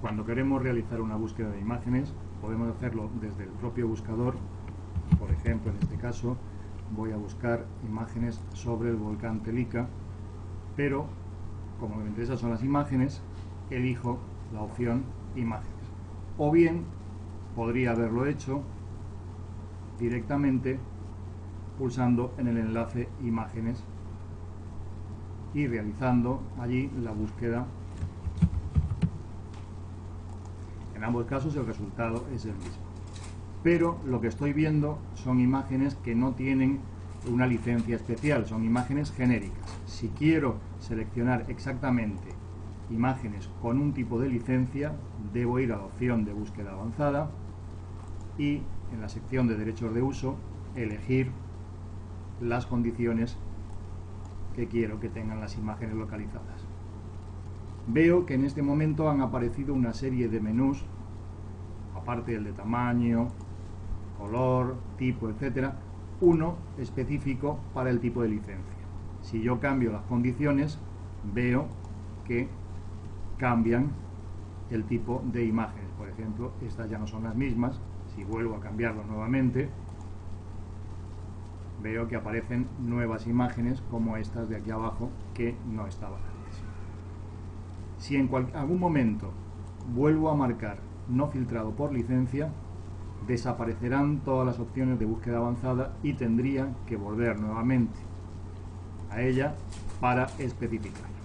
Cuando queremos realizar una búsqueda de imágenes, podemos hacerlo desde el propio buscador. Por ejemplo, en este caso, voy a buscar imágenes sobre el volcán Telica, pero como me interesa son las imágenes, elijo la opción imágenes. O bien, podría haberlo hecho directamente pulsando en el enlace imágenes y realizando allí la búsqueda En ambos casos el resultado es el mismo. Pero lo que estoy viendo son imágenes que no tienen una licencia especial, son imágenes genéricas. Si quiero seleccionar exactamente imágenes con un tipo de licencia, debo ir a la opción de búsqueda avanzada y en la sección de derechos de uso elegir las condiciones que quiero que tengan las imágenes localizadas veo que en este momento han aparecido una serie de menús, aparte del de tamaño, color, tipo, etcétera, uno específico para el tipo de licencia. Si yo cambio las condiciones, veo que cambian el tipo de imágenes. Por ejemplo, estas ya no son las mismas. Si vuelvo a cambiarlo nuevamente, veo que aparecen nuevas imágenes como estas de aquí abajo que no estaban. Si en algún momento vuelvo a marcar no filtrado por licencia, desaparecerán todas las opciones de búsqueda avanzada y tendría que volver nuevamente a ella para especificar.